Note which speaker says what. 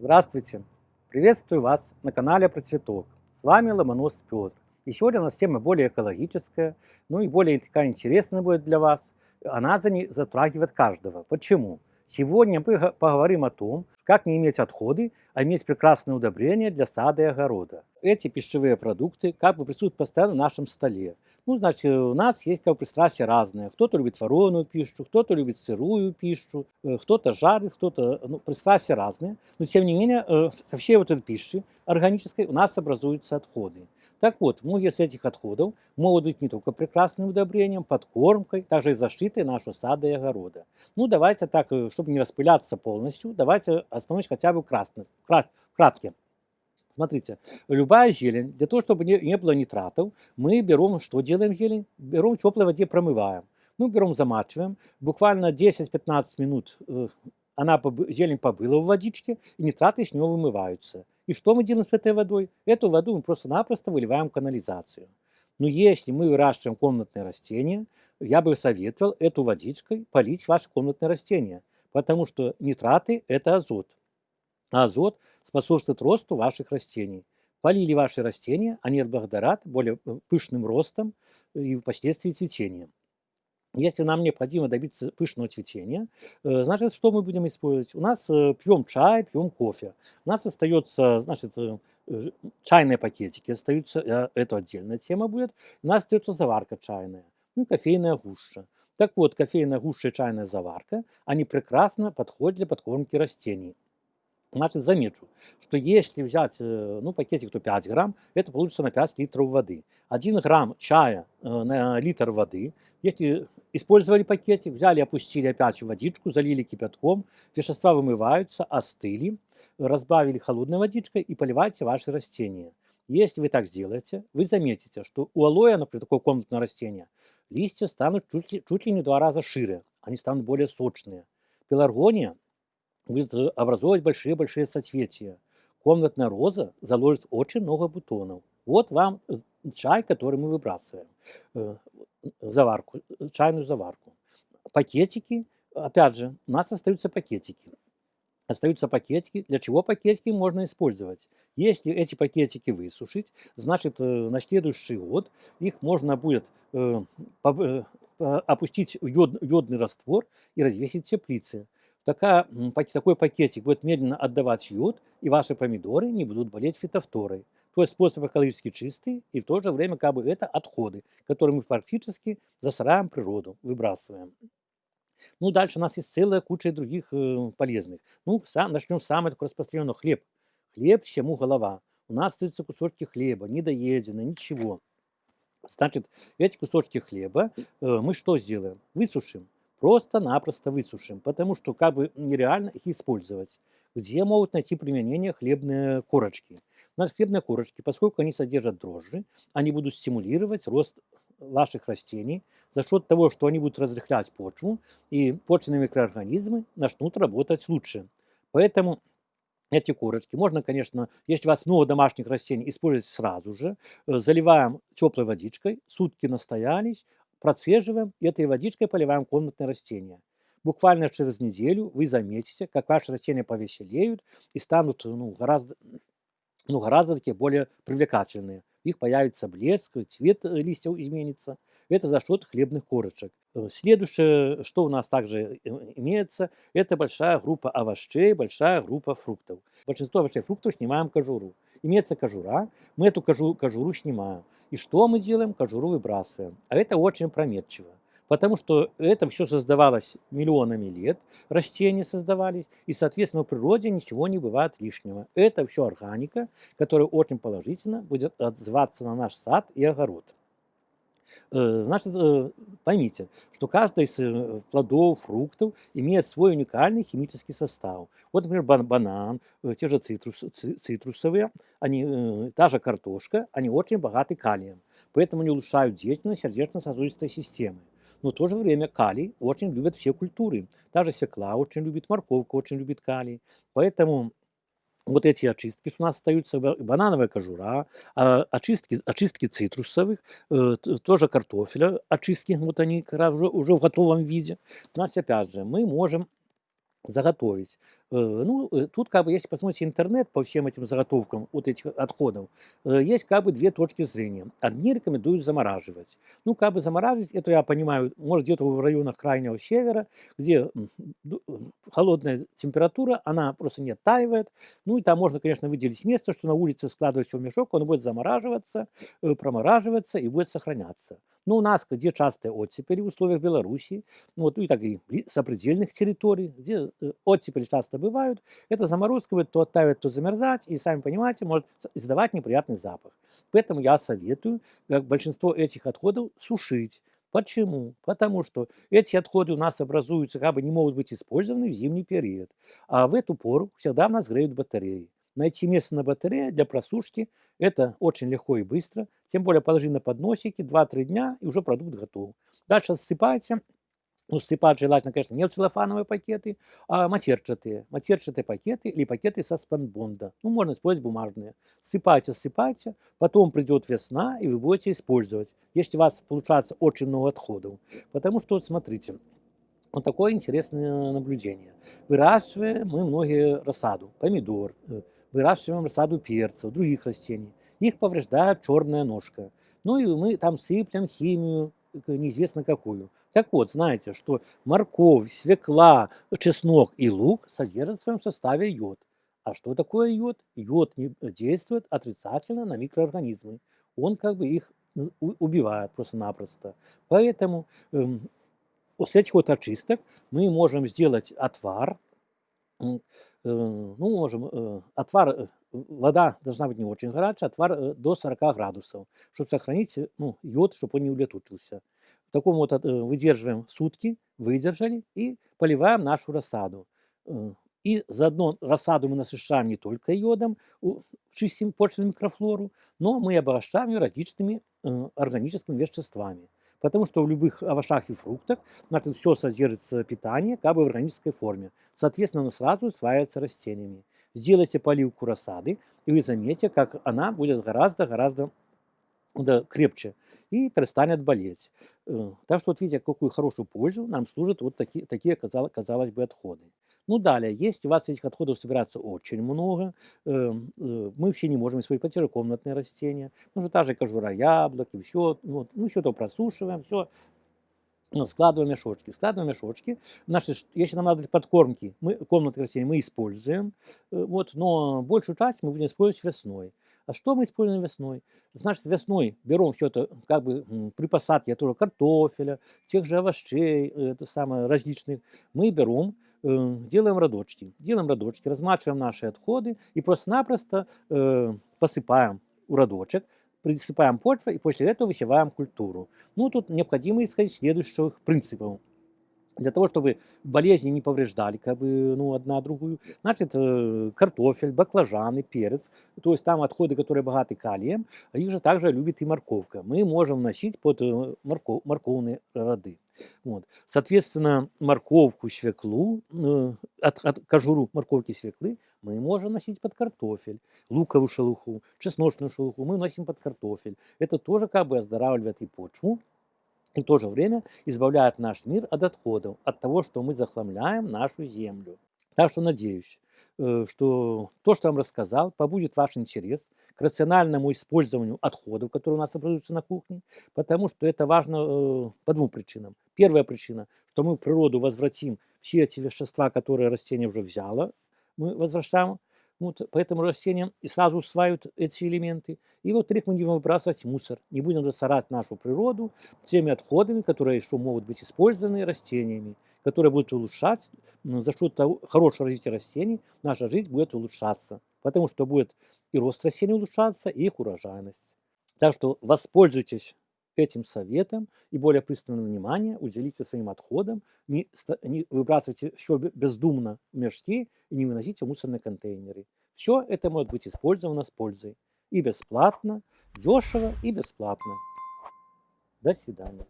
Speaker 1: Здравствуйте! Приветствую вас на канале Про Цветок. С вами Ломонос Петр. И сегодня у нас тема более экологическая, ну и более такая интересная будет для вас. Она затрагивает каждого. Почему? Сегодня мы поговорим о том, как не иметь отходы, а иметь прекрасное удобрение для сада и огорода. Эти пищевые продукты как бы присутствуют постоянно на нашем столе. Ну, значит, у нас есть как бы пристрастия разные. Кто-то любит вареную пищу, кто-то любит сырую пищу, э, кто-то жарит, кто-то... Ну, пристрастия разные. Но, тем не менее, э, со всей вот этой пищи органической у нас образуются отходы. Так вот, многие из этих отходов могут быть не только прекрасным удобрением, подкормкой, также и защитой нашего сада и огорода. Ну, давайте так, э, чтобы не распыляться полностью, давайте остановимся хотя бы красно, крат. Смотрите, любая зелень, для того, чтобы не, не было нитратов, мы берем, что делаем зелень? Берем в теплой воде, промываем. Ну, берем, замачиваем, буквально 10-15 минут э, она, зелень побыла в водичке, и нитраты с нее вымываются. И что мы делаем с этой водой? Эту воду мы просто-напросто выливаем в канализацию. Но если мы выращиваем комнатные растения, я бы советовал эту водичкой полить ваши комнатные растения, потому что нитраты – это азот. А азот способствует росту ваших растений. Полили ваши растения, они отблагодарят более э, пышным ростом и впоследствии цветением. Если нам необходимо добиться пышного цветения, э, значит, что мы будем использовать? У нас э, пьем чай, пьем кофе. У нас остается, значит, э, чайные пакетики остаются, это отдельная тема будет. У нас остается заварка чайная, ну кофейная гуща. Так вот, кофейная гуща и чайная заварка, они прекрасно подходят для подкормки растений. Значит, замечу, что если взять ну, пакетик, то 5 грамм, это получится на 5 литров воды. 1 грамм чая на литр воды. Если использовали пакетик, взяли, опустили опять водичку, залили кипятком, вещества вымываются, остыли, разбавили холодной водичкой и поливайте ваши растения. Если вы так сделаете, вы заметите, что у алоэ, например, такое комнатное растение, листья станут чуть ли, чуть ли не два раза шире, они станут более сочные. Пеларгония э, образовывать большие-большие соцветия. Комнатная роза заложит очень много бутонов. Вот вам э, чай, который мы выбрасываем, э, заварку, чайную заварку. Пакетики, опять же, у нас остаются пакетики. Остаются пакетики. Для чего пакетики можно использовать? Если эти пакетики высушить, значит, на следующий год их можно будет опустить в йодный раствор и развесить в теплице такая, такой пакетик будет медленно отдавать йод, и ваши помидоры не будут болеть фитофторой. То есть способ экологически чистый, и в то же время как бы это отходы, которые мы практически засораем природу, выбрасываем. Ну, дальше у нас есть целая куча других э, полезных. Ну, сам, начнем с самого распространенного. Хлеб. Хлеб, чему голова. У нас остаются кусочки хлеба, недоедено, ничего. Значит, эти кусочки хлеба э, мы что сделаем? Высушим просто-напросто высушим, потому что как бы нереально их использовать. Где могут найти применение хлебные корочки? У нас хлебные корочки, поскольку они содержат дрожжи, они будут стимулировать рост ваших растений за счет того, что они будут разрыхлять почву, и почвенные микроорганизмы начнут работать лучше. Поэтому эти корочки можно, конечно, если у вас много домашних растений, использовать сразу же. Э, заливаем теплой водичкой, сутки настоялись, процеживаем и этой водичкой поливаем комнатные растения. Буквально через неделю вы заметите, как ваши растения повеселеют и станут ну, гораздо, ну, гораздо такие более привлекательные. их появится блеск, цвет э, листьев изменится. Это за счет хлебных корочек. Э, следующее, что у нас также э, имеется, это большая группа овощей, большая группа фруктов. Большинство овощей и фруктов снимаем кожуру. Имеется кожура, мы эту кожуру, кожуру снимаем. И что мы делаем? Кожуру выбрасываем. А это очень прометчиво. Потому что это все создавалось миллионами лет, растения создавались, и, соответственно, в природе ничего не бывает лишнего. Это все органика, которая очень положительно будет отзываться на наш сад и огород. Э, значит, э, поймите, что каждый из э, плодов, фруктов имеет свой уникальный химический состав. Вот, например, банан, те же цитрус, цитрусовые, они, та же картошка, они очень богаты калием. Поэтому они улучшают деятельность сердечно-сосудистой системы. Но в то же время калий очень любят все культуры. Та же свекла очень любит, морковка очень любит калий. Поэтому вот эти очистки, что у нас остаются, банановая кожура, а, очистки, очистки цитрусовых, э, тоже картофеля, очистки, вот они уже, уже в готовом виде. У нас, опять же, мы можем заготовить. Э, ну, э, тут как бы, если посмотрите интернет по всем этим заготовкам вот этих отходов, э, есть как бы две точки зрения. Одни рекомендуют замораживать. Ну, как бы замораживать, это я понимаю, может где-то в районах крайнего севера, где холодная температура, она просто не оттаивает. Ну, и там можно, конечно, выделить место, что на улице складывать в мешок, он будет замораживаться, промораживаться и будет сохраняться. Но у нас, где частые оттепели в условиях Беларуси, ну, вот, ну, и так и сопредельных территорий, где э, оттепели часто бывают, эта заморозка будет то оттаивать, то замерзать, и, сами понимаете, может издавать неприятный запах. Поэтому я советую, как большинство этих отходов, сушить. Почему? Потому что эти отходы у нас образуются, как бы не могут быть использованы в зимний период. А в эту пору всегда у нас греют батареи. Найти место на батарее для просушки – это очень легко и быстро. Тем более положи на подносики, 2-3 дня, и уже продукт готов. Дальше ссыпайте. Ну, ссыпать желательно, конечно, не в целлофановые пакеты, а матерчатые. Матерчатые пакеты или пакеты со спанбонда. Ну, можно использовать бумажные. Ссыпайте, ссыпайте. Потом придет весна, и вы будете использовать. Если у вас получается очень много отходов. Потому что, смотрите, вот такое интересное наблюдение. Выращиваем мы многие рассаду, помидор, э, выращиваем рассаду перца, других растений. Их повреждает черная ножка. Ну и мы там сыплем химию, неизвестно какую. Так вот, знаете, что морковь, свекла, чеснок и лук содержат в своем составе йод. А что такое йод? Йод действует отрицательно на микроорганизмы. Он как бы их ну, убивает просто-напросто. Поэтому эм, с этих вот очисток мы можем сделать отвар, Э, ну, можем, э, отвар, э, вода должна быть не очень горячая, отвар до 40 градусов, чтобы сохранить ну, йод, чтобы он не улетучился. В таком вот выдерживаем сутки, выдержали и поливаем нашу рассаду. И заодно рассаду мы насыщаем не только йодом, чистим почвенную микрофлору, но мы обогащаем ее различными органическими веществами. Потому что в любых овощах и фруктах значит, все содержится питание как бы в органической форме. Соответственно, оно сразу усваивается растениями. Сделайте поливку рассады, и вы заметите, как она будет гораздо-гораздо да, крепче и перестанет болеть. Э, так что вот видите, какую хорошую пользу нам служат вот такие, такие казалось, казалось бы, отходы. Ну, далее, если у вас этих отходов собирается очень много, э, э, мы вообще не можем использовать противокомнатные растения, ну, же та же кожура яблок и все, вот, ну, все то просушиваем, все ну, складываем мешочки. Складываем мешочки. Значит, если нам надо подкормки, мы, комнаты растений мы используем, э, вот, но большую часть мы будем использовать весной. А что мы используем весной? Значит, весной берем это, как бы при посадке тоже картофеля, тех же овощей, это самое, различных, мы берем, э, делаем родочки. Делаем родочки, размачиваем наши отходы и просто-напросто э, посыпаем в родочек, присыпаем почву и после этого высеваем культуру. Ну, тут необходимо исходить следующих принципов. Для того, чтобы болезни не повреждали как бы, ну, одна другую, значит, э, картофель, баклажаны, перец, то есть там отходы, которые богаты калием, а их же также любит и морковка. Мы можем носить под э, морков, морковные роды. Вот. Соответственно, морковку, свеклу, э, от, от кожуру морковки свеклы мы можем носить под картофель, луковую шелуху, чесночную шелуху мы носим под картофель. Это тоже как бы оздоравливает и почву, и в то же время избавляет наш мир от отходов, от того, что мы захламляем нашу землю. Так что надеюсь, э, что то, что я вам рассказал, побудет ваш интерес к рациональному использованию отходов, которые у нас образуются на кухне, потому что это важно э, по двум причинам. Первая причина, что мы в природу возвратим все эти вещества, которые растение уже взяло, мы возвращаем вот, поэтому растения и сразу усваивают эти элементы. И вот их мы не будем выбрасывать мусор, не будем засорать нашу природу теми отходами, которые еще могут быть использованы растениями, которые будут улучшать, за счет того, хорошего развития растений наша жизнь будет улучшаться, потому что будет и рост растений улучшаться, и их урожайность. Так что воспользуйтесь этим советом и более пристальное внимание уделите своим отходам, не, не выбрасывайте все бездумно в мешки и не выносите мусорные контейнеры. Все это может быть использовано с пользой. И бесплатно, дешево и бесплатно. До свидания.